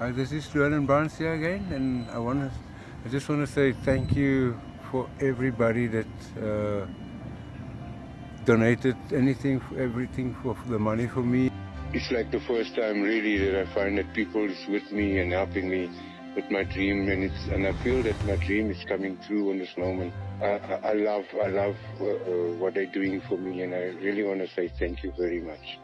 Hi, this is Llewellyn Barnes here again, and I want to, I just want to say thank you for everybody that uh, donated anything, everything for, the money for me. It's like the first time really that I find that people is with me and helping me with my dream, and it's and I feel that my dream is coming true on this moment. I, I, I love I love uh, uh, what they're doing for me, and I really want to say thank you very much.